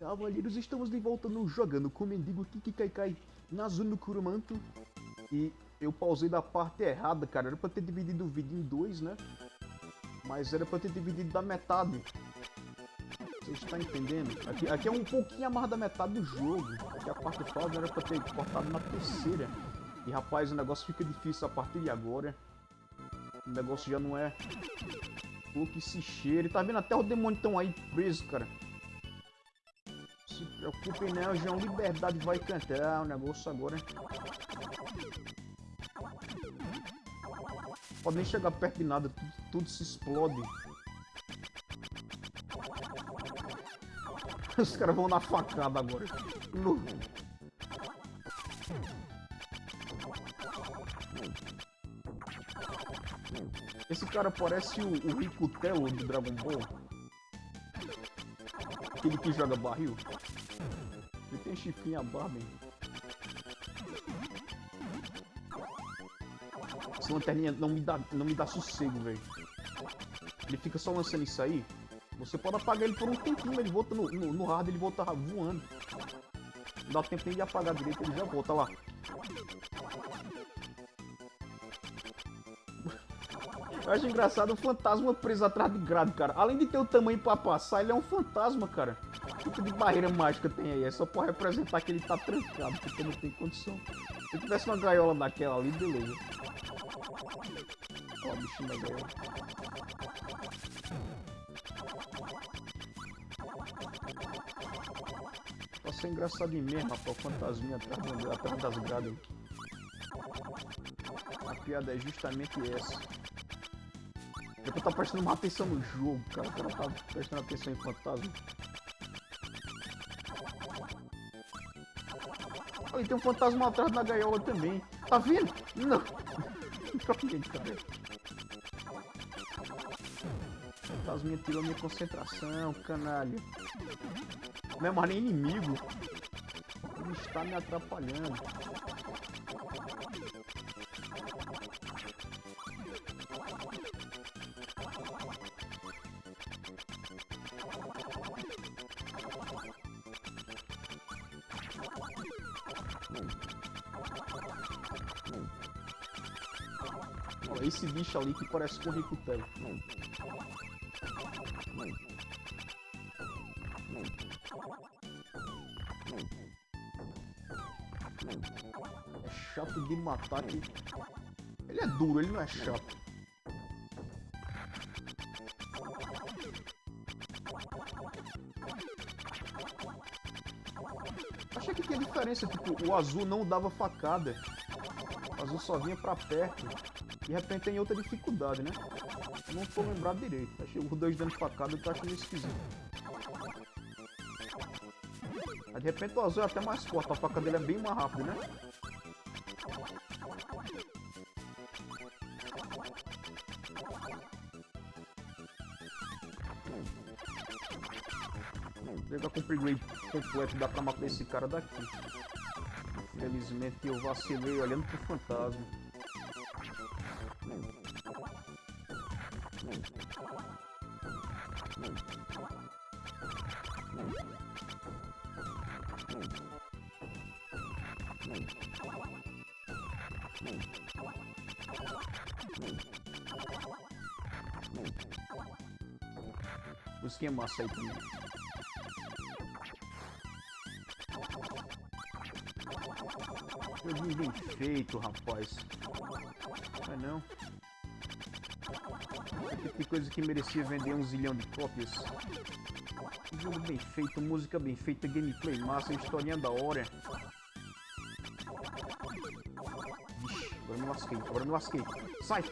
Cavaleiros, estamos de volta no Jogando com o Mendigo Kikikaikai na Zona do Kurumanto. E eu pausei da parte errada, cara. Era pra ter dividido o vídeo em dois, né? Mas era pra ter dividido da metade. Você está entendendo? Aqui, aqui é um pouquinho a mais da metade do jogo. Aqui a parte falta era pra ter cortado na terceira. E rapaz, o negócio fica difícil a partir de agora. O negócio já não é o que se cheira. E tá vendo até o demônio tão aí preso, cara preocupe não, João. Liberdade vai cantar. O negócio agora. Pode nem chegar perto de nada. Tudo, tudo se explode. Os caras vão na facada agora. No... Esse cara parece o, o Rico Telo do Dragon Ball. Aquele que joga barril. Chifrinho a barba, hein? Essa lanterninha não me dá, não me dá sossego, velho. Ele fica só lançando isso aí. Você pode apagar ele por um tempinho, ele volta no, no, no hard, ele volta voando. Não dá tempo nem de apagar direito, ele já volta lá. Eu acho engraçado o fantasma preso atrás de grade, cara. Além de ter o tamanho pra passar, ele é um fantasma, cara. Tipo de barreira mágica tem aí? É só pra representar que ele tá trancado, porque não tem condição. Se tivesse uma gaiola daquela ali, beleza. Ó, bichinho da gaiola. Tá sendo engraçadinho mesmo, rapaz, fantasminha atrás, das grades. A piada é justamente essa. É eu tô prestando uma atenção no jogo, cara. O cara tá prestando atenção em fantasma. Tem um fantasma atrás da gaiola também. Tá vendo? Não. Troquei, cara. Fantasminha tirou minha concentração, canalha. Não é mais nem inimigo. Ele está me atrapalhando. Esse bicho ali que parece com o Ricutel. É chato de matar aqui. Ele é duro, ele não é chato. Achei que tinha diferença, tipo, o azul não dava facada. O azul só vinha pra perto. De repente tem outra dificuldade, né? Não tô lembrado direito. Achei os dois dando facada eu tô achando esquisito. Mas de repente o azul é até mais forte, a faca dele é bem mais rápida, né? Pegar com o upgrade completo, dá pra matar esse cara daqui. Infelizmente eu vacilei olhando pro fantasma. Busquinha massa aí também. Joguinho bem feito, rapaz. Não é não? Que coisa que merecia vender um zilhão de cópias. Jogo bem feito, música bem feita, gameplay massa, historinha da hora. Vixe, agora me lasquei, agora me lasquei. Sai!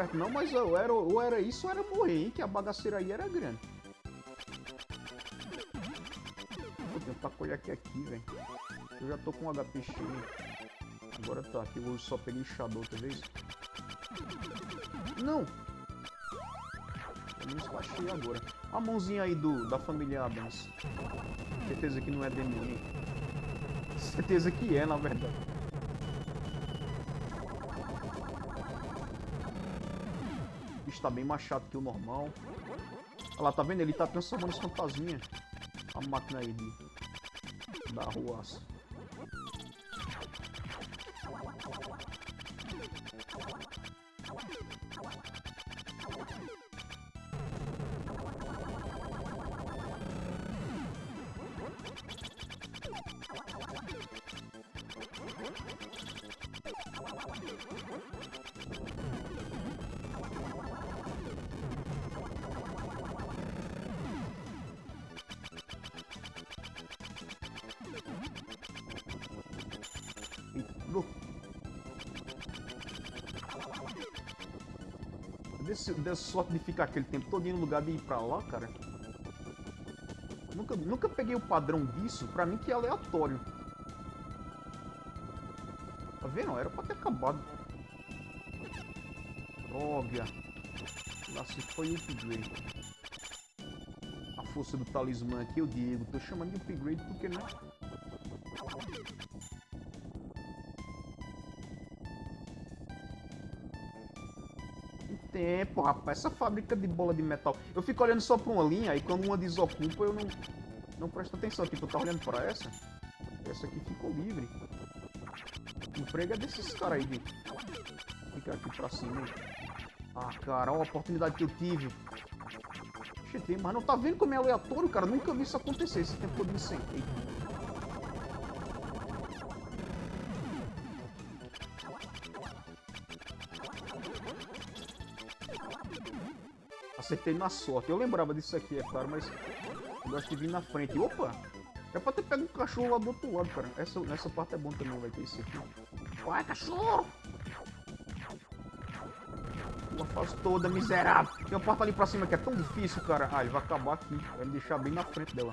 Certo não, mas eu era, ou era isso ou era morrer, hein? Que a bagaceira aí era grande. Vou tentar colher aqui, aqui, velho. Eu já tô com um HP cheio. Agora tá, aqui eu só peguei enxador, outra vez. Não! Eu me esquachei agora. A mãozinha aí do, da família Adams. Certeza que não é demônio. Certeza que é, na verdade. Tá bem mais chato que o normal. Olha lá, tá vendo? Ele tá transformando os fantasminha. A máquina aí de... Da ruaça. Desse, dessa sorte de ficar aquele tempo todo no lugar de ir pra lá, cara. Nunca, nunca peguei o padrão disso, pra mim que é aleatório. Tá vendo? Era pra ter acabado. Droga. Nossa, foi o upgrade. A força do talismã aqui, eu digo. Tô chamando de upgrade porque, né? Tempo, rapaz. Essa fábrica de bola de metal. Eu fico olhando só pra uma linha e quando uma desocupa eu não, não presto atenção. Tipo, eu tô olhando pra essa. Essa aqui ficou livre. O emprego é desses caras aí de ficar aqui pra cima. Ah, cara, olha a oportunidade que eu tive. Cheguei, mas não tá vendo como é aleatório, cara? Nunca vi isso acontecer esse tempo todo me sentei. Acertei na sorte. Eu lembrava disso aqui, é claro, mas eu gosto de vir na frente. Opa! É pra ter pego um cachorro lá do outro lado, cara. Essa, nessa parte é bom também, vai ter isso aqui. Vai, cachorro! Uma fase toda miserável. Tem uma porta ali pra cima que é tão difícil, cara. Ah, ele vai acabar aqui. Vai me deixar bem na frente dela.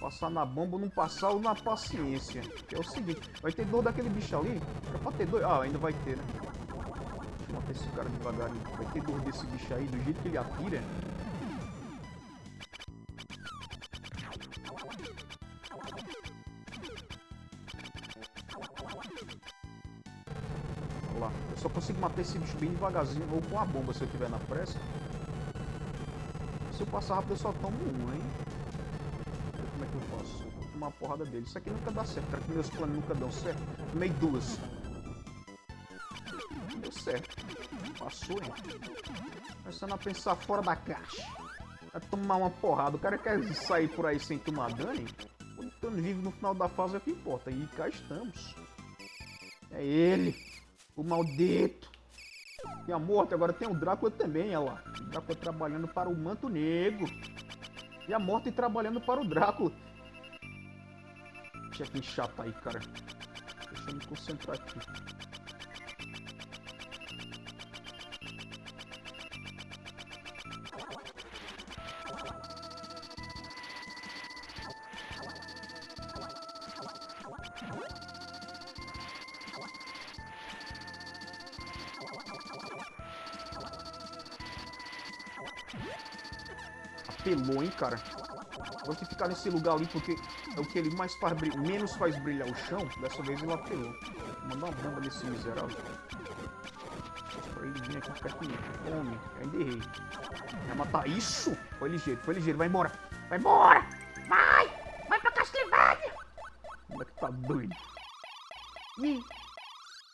Passar na bomba ou não passar ou na paciência. Que é o seguinte, vai ter dor daquele bicho ali? É pra ter dois. Ah, ainda vai ter, né? Matar esse cara devagarinho. Vai ter dor desse bicho aí, do jeito que ele atira. Olha lá. Eu só consigo matar esse bicho bem devagarzinho ou com a bomba se eu tiver na pressa. Se eu passar rápido eu só tomo um, hein? Como é que eu faço? Vou tomar uma porrada dele. Isso aqui nunca dá certo, cara, que meus planos nunca dão certo. Tomei duas. Certo. Passou, hein? Começando a pensar fora da caixa. Vai tomar uma porrada. O cara quer sair por aí sem tomar dano, hein? O Estando vivo no final da fase é o que importa. E cá estamos. É ele. O maldito. E a morte, agora tem o Drácula também, olha lá. O Drácula trabalhando para o Manto Negro. E a morte trabalhando para o Drácula. Chefe chato aí, cara. Deixa eu me concentrar aqui. Apelou, hein, cara. Vou ter que ficar nesse lugar ali porque é o que ele mais faz menos faz brilhar o chão. Dessa vez ele apelou. Vou mandar uma bomba nesse miserável. Pra ele vir aqui de mim. Homem, ainda errei. Vai matar isso? Foi ligeiro, foi ligeiro. Vai embora. Vai embora! Vai! Vai pra Castlevania! Como é que tá doido? Ih!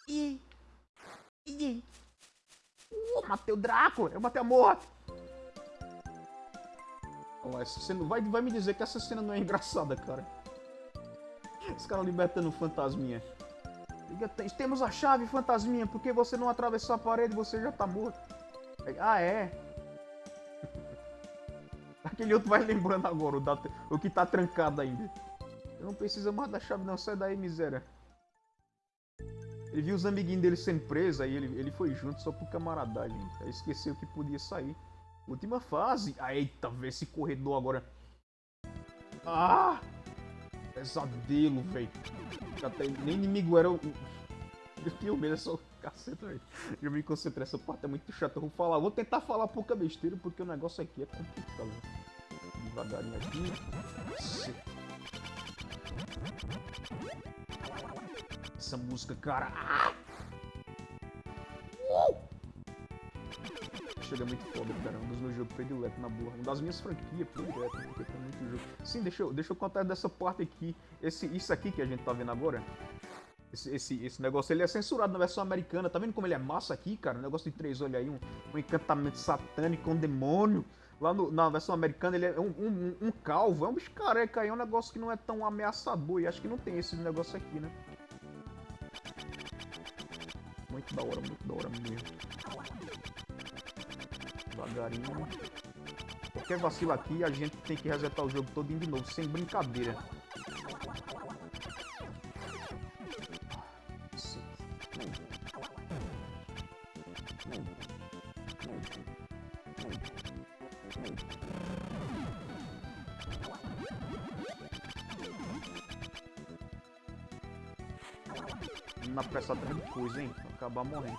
Ih! Ih! Uh, matei o Drácula! Eu matei a morte! Lá, essa cena... vai, vai me dizer que essa cena não é engraçada, cara. Os caras libertando fantasminha. Temos a chave, fantasminha, porque você não atravessou a parede você já tá morto. Ah, é? Aquele outro vai lembrando agora, o, da, o que tá trancado ainda. Não precisa mais da chave não, sai daí, miséria. Ele viu os amiguinhos dele sendo presos, aí ele, ele foi junto só por camaradagem. Aí esqueceu que podia sair. Última fase. Ah, eita, vê esse corredor agora. Ah! Pesadelo, velho. Nem inimigo era o... Eu tinha medo dessa caceta, velho. Eu me concentrei, essa parte é muito chata. Eu vou falar, vou tentar falar pouca besteira, porque o negócio aqui é complicado. Devagarinho aqui. Essa música, cara. Ah! Jogo é muito foda, cara. Um dos meus jogos prediletos na boa. Um das minhas franquias prediletas, porque tem muito jogo. Sim, deixa eu, deixa eu contar dessa parte aqui. Esse, isso aqui que a gente tá vendo agora. Esse, esse, esse negócio ele é censurado na versão americana. Tá vendo como ele é massa aqui, cara? Um negócio de três olhos aí, um, um encantamento satânico, um demônio. Lá no, na versão americana ele é um, um, um calvo, é um bicho careca aí, é um negócio que não é tão ameaçador. E acho que não tem esse negócio aqui, né? Muito da hora, muito da hora mesmo. Devagarinho. Qualquer vacilo aqui, a gente tem que resetar o jogo todo de novo, sem brincadeira. Na pressa de coisa, hein? Acabar morrendo.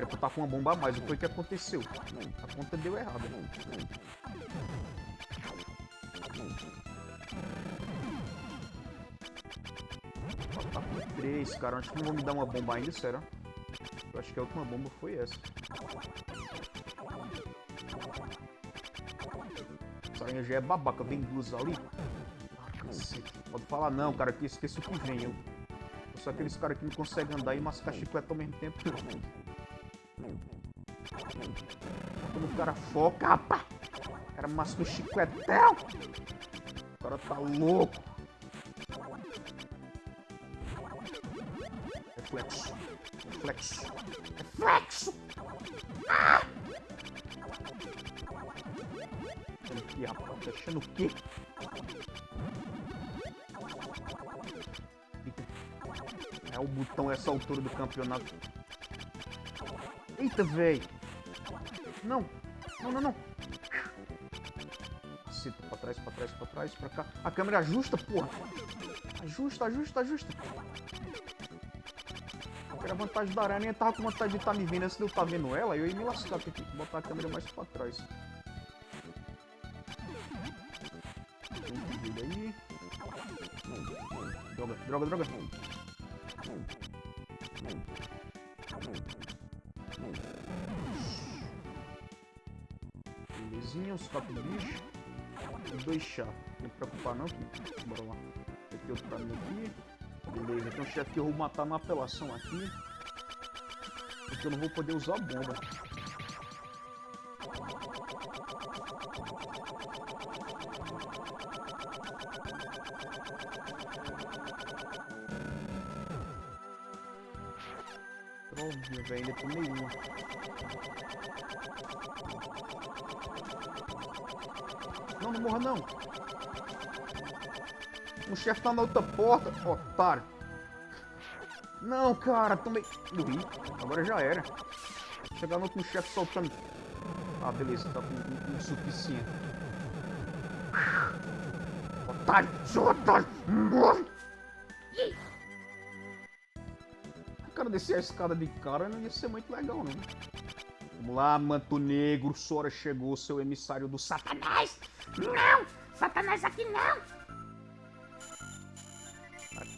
Era pra estar com uma bomba a mais. O que aconteceu? A conta deu errada. Tá com três, cara. Acho que não vão me dar uma bomba ainda, será? Eu acho que a última bomba foi essa. Aranha já é babaca. Vem duas ali. Ah. Pode falar não, cara, que esqueço que vem. Eu, eu sou aqueles caras que não conseguem andar e mascar chiclete ao mesmo tempo. Quando o cara foca, rapaz! O cara masca o chicletão! O cara tá louco! Reflexo. Reflexo. Reflexo! Ah! Que, rapaz? Deixando o quê? É o botão essa altura do campeonato. Eita, velho! Não! Não, não, não! Cita pra trás, pra trás, pra trás, pra cá. A câmera ajusta, porra! Ajusta, ajusta, ajusta! Era vantagem da aranha, tava com vontade de estar tá me vendo de eu estar tá vendo ela, eu ia me lascar, tem que botar a câmera mais pra trás. Droga, droga, droga. Belezinha, os quatro bichos. E dois chá. Não me preocupar não, que... Bora lá. Tem outro pra mim aqui. Beleza, tem um chefe que eu vou matar na apelação aqui. Porque eu não vou poder usar bomba. Não, não morra não. O chefe tá na outra porta, otário. Não, cara, tomei... Morri. Agora já era. Chegar no outro chefe soltando... Ah, beleza, tá com o suficiente. Otário, seu otário, morre! Cara descer a escada de cara não ia ser muito legal, não. Vamos lá, manto negro, Sora chegou, seu emissário do Satanás! Não! Satanás aqui não!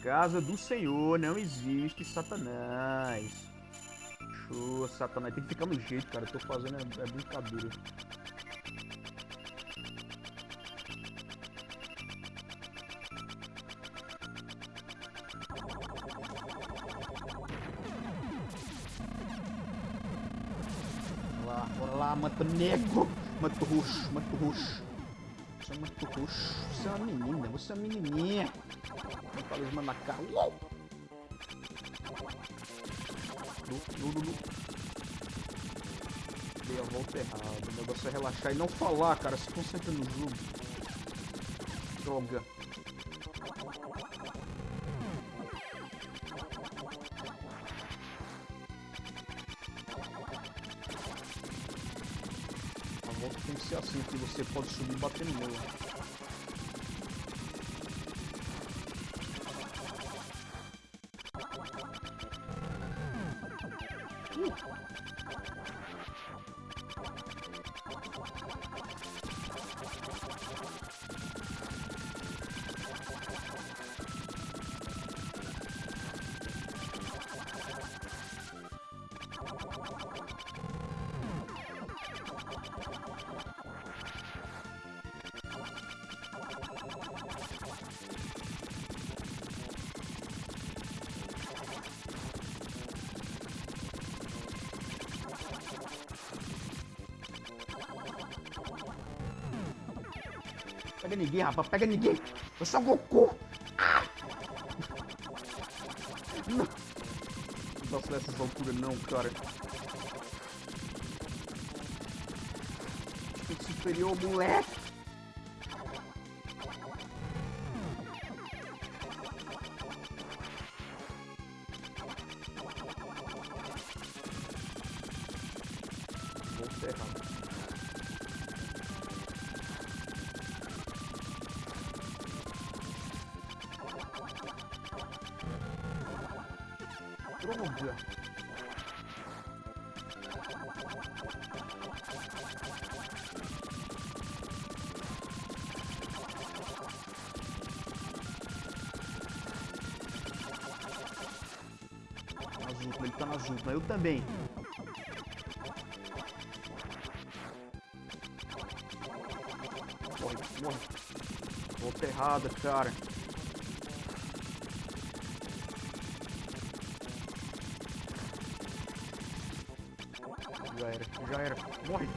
casa do Senhor não existe Satanás. Show, Satanás. Tem que ficar no jeito, cara. Eu tô fazendo é, é brincadeira. Bora lá, bora lá, mata negro, mata roxo, mata roxo. Roxo. Você é uma menina, você é uma menininha. Um talismã na cara. Uou! Nu, nu, nu, Dei a volta errada. O negócio é relaxar e não falar, cara. Se concentra no jogo. Joga. A volta tem que ser assim, que você pode subir batendo nela. Pega ninguém, rapaz, pega ninguém. Eu sou Goku. Ai. Não. Posso dessas alturas não, cara. Superior, moleque. Droga. Azul, ele tá na mas eu também. Morre, morre. Volta errada, cara. Já era, já era. Morre.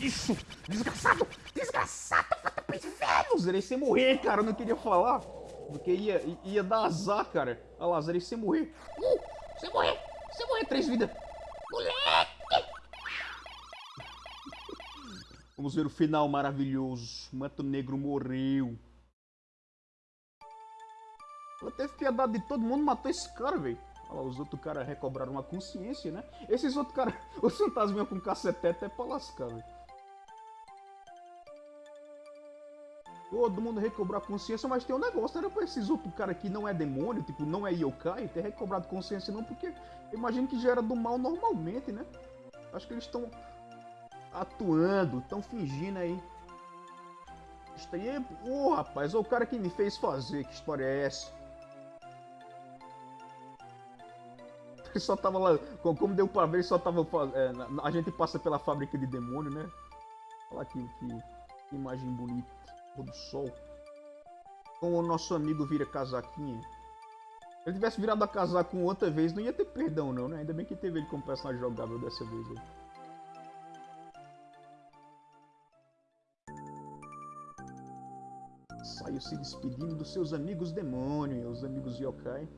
Isso! Desgraçado! Desgraçado! Vai pro inferno! Zerei sem morrer, cara. Eu não queria falar. Porque ia, ia dar azar, cara. Olha lá, zerei sem morrer. Uh! Sem morrer! Sem morrer, três vidas! Moleque! Vamos ver o final maravilhoso. Manto Negro morreu. Ela teve piedade de todo mundo, matou esse cara, velho. Olha lá, os outros caras recobraram a consciência, né? Esses outros caras, os fantasminhas com cacetete é pra lascar, velho. Todo mundo recobrou a consciência, mas tem um negócio, era pra esses outros caras que não é demônio, tipo, não é yokai, ter recobrado consciência não, porque imagino que já era do mal normalmente, né? Acho que eles estão atuando, estão fingindo aí. Ô, oh, rapaz, o cara que me fez fazer, que história é essa? Só tava lá, como deu pra ver, só tava... É, a gente passa pela fábrica de demônio, né? Olha aqui, que, que imagem bonita do sol. Como o nosso amigo vira casaquinho. Se ele tivesse virado a casaco outra vez, não ia ter perdão não, né? Ainda bem que teve ele como personagem jogável dessa vez aí. Saiu se despedindo dos seus amigos demônios, os amigos yokai.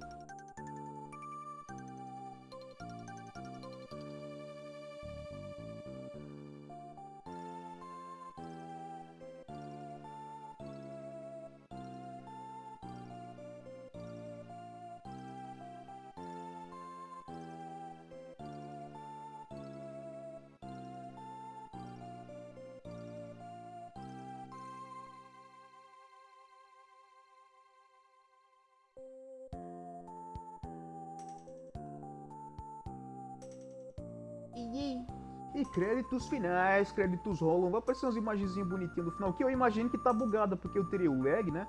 E créditos finais, créditos rolam, vai aparecer umas imagenzinhas bonitinhas no final, que eu imagino que tá bugada, porque eu teria o lag, né?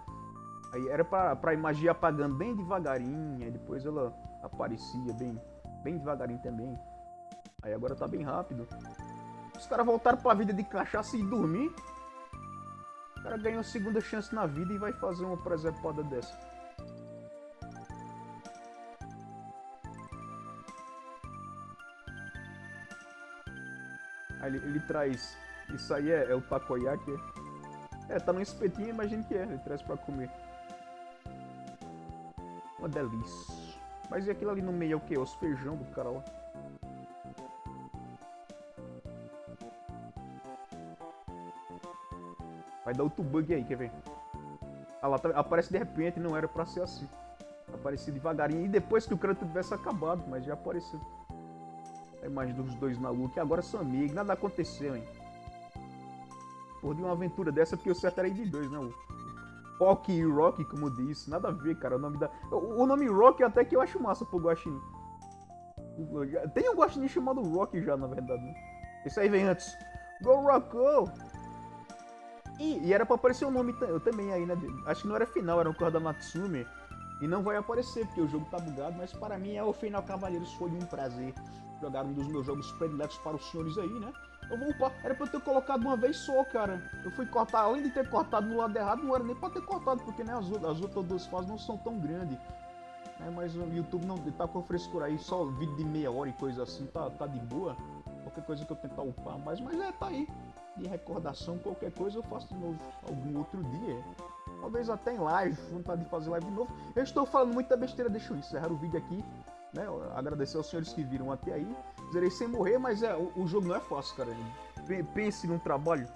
Aí era pra, pra imagem apagando bem devagarinho, depois ela aparecia bem, bem devagarinho também. Aí agora tá bem rápido. Os caras voltaram pra vida de cachaça e dormir. O cara ganhou a segunda chance na vida e vai fazer uma presepada dessa. Aí ele, ele traz. Isso aí é, é o takoyaki. É? é, tá no espetinho, imagino que é. Ele traz pra comer. Uma delícia. Mas e aquilo ali no meio é o que? Os feijão do cara lá. Vai dar outro bug aí, quer ver? Ah lá, tá, aparece de repente, não era pra ser assim. Apareceu devagarinho. E depois que o crédito tivesse acabado, mas já apareceu. A imagem dos dois lua, que agora são amigos, nada aconteceu, hein? Por de uma aventura dessa, porque o certo era de dois, né? Rock e Rock, como disse, nada a ver, cara. O nome da. O nome Rock até que eu acho massa pro Guaxinim. Tem um Guaxinim chamado Rock já, na verdade. Né? Esse aí vem antes. Go Rocko! E, e era pra aparecer o um nome também aí, né? Acho que não era final, era o cor da Natsumi. E não vai aparecer, porque o jogo tá bugado, mas para mim é o final Cavaleiros foi um prazer jogar um dos meus jogos prediletos para os senhores aí, né? Eu vou upar. Era pra eu ter colocado uma vez só, cara. Eu fui cortar, além de ter cortado no lado errado, não era nem pra ter cortado, porque né, as, as outras duas fases não são tão grandes. Né, mas o YouTube não tá com frescura aí, só vídeo de meia hora e coisa assim, tá, tá de boa. Qualquer coisa que eu tentar upar mais, mas é, tá aí. de recordação, qualquer coisa eu faço de novo algum outro dia. Talvez até em live, vontade de fazer live de novo. Eu estou falando muita besteira, deixa eu encerrar o vídeo aqui. Né? Agradecer aos senhores que viram até aí. Zerei sem morrer, mas é, o, o jogo não é fácil, cara. Pense num trabalho.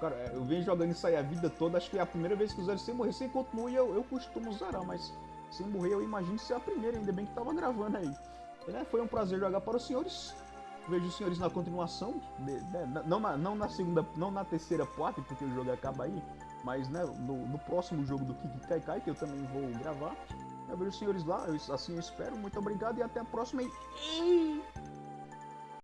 Cara, eu venho jogando isso aí a vida toda, acho que é a primeira vez que eu zero sem morrer. Sem continuo eu, eu costumo zerar, mas sem morrer eu imagino ser a primeira, ainda bem que tava gravando aí. Né? Foi um prazer jogar para os senhores. Vejo os senhores na continuação, de, né? não, na, não na segunda, não na terceira parte, porque o jogo acaba aí, mas né, no, no próximo jogo do Kiki Kai Kai, que eu também vou gravar. Eu vejo os senhores lá, eu, assim eu espero. Muito obrigado e até a próxima. E...